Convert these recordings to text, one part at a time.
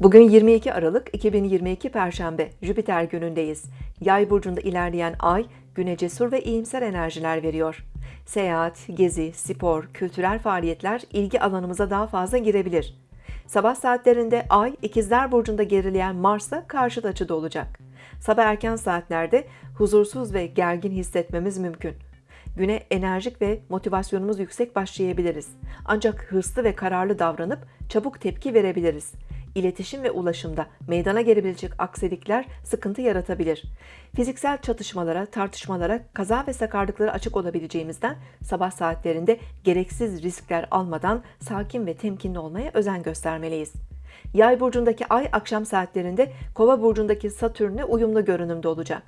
Bugün 22 Aralık 2022 Perşembe Jüpiter günündeyiz. Yay burcunda ilerleyen ay güne cesur ve iyimser enerjiler veriyor. Seyahat, gezi, spor, kültürel faaliyetler ilgi alanımıza daha fazla girebilir. Sabah saatlerinde ay ikizler burcunda gerileyen Mars'la karşıt açıda olacak. Sabah erken saatlerde huzursuz ve gergin hissetmemiz mümkün. Güne enerjik ve motivasyonumuz yüksek başlayabiliriz. Ancak hırslı ve kararlı davranıp çabuk tepki verebiliriz. İletişim ve ulaşımda meydana gelebilecek aksilikler sıkıntı yaratabilir. Fiziksel çatışmalara, tartışmalara, kaza ve sakarlıklara açık olabileceğimizden sabah saatlerinde gereksiz riskler almadan sakin ve temkinli olmaya özen göstermeliyiz. Yay burcundaki ay akşam saatlerinde Kova burcundaki Satürn'e uyumlu görünümde olacak.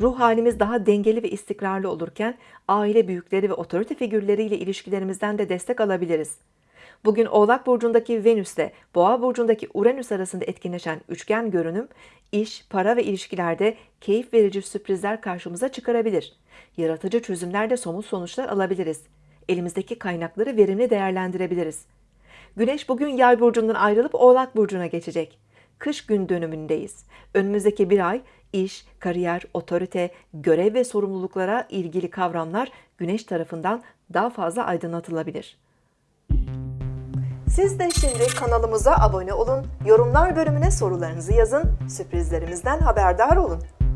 Ruh halimiz daha dengeli ve istikrarlı olurken aile büyükleri ve otorite figürleriyle ilişkilerimizden de destek alabiliriz. Bugün Oğlak burcundaki Venüs ile Boğa burcundaki Uranüs arasında etkinleşen üçgen görünüm iş, para ve ilişkilerde keyif verici sürprizler karşımıza çıkarabilir. Yaratıcı çözümlerde somut sonuçlar alabiliriz. Elimizdeki kaynakları verimli değerlendirebiliriz. Güneş bugün Yay burcundan ayrılıp Oğlak burcuna geçecek. Kış gün dönümündeyiz. Önümüzdeki bir ay iş, kariyer, otorite, görev ve sorumluluklara ilgili kavramlar Güneş tarafından daha fazla aydınlatılabilir. Siz de şimdi kanalımıza abone olun, yorumlar bölümüne sorularınızı yazın, sürprizlerimizden haberdar olun.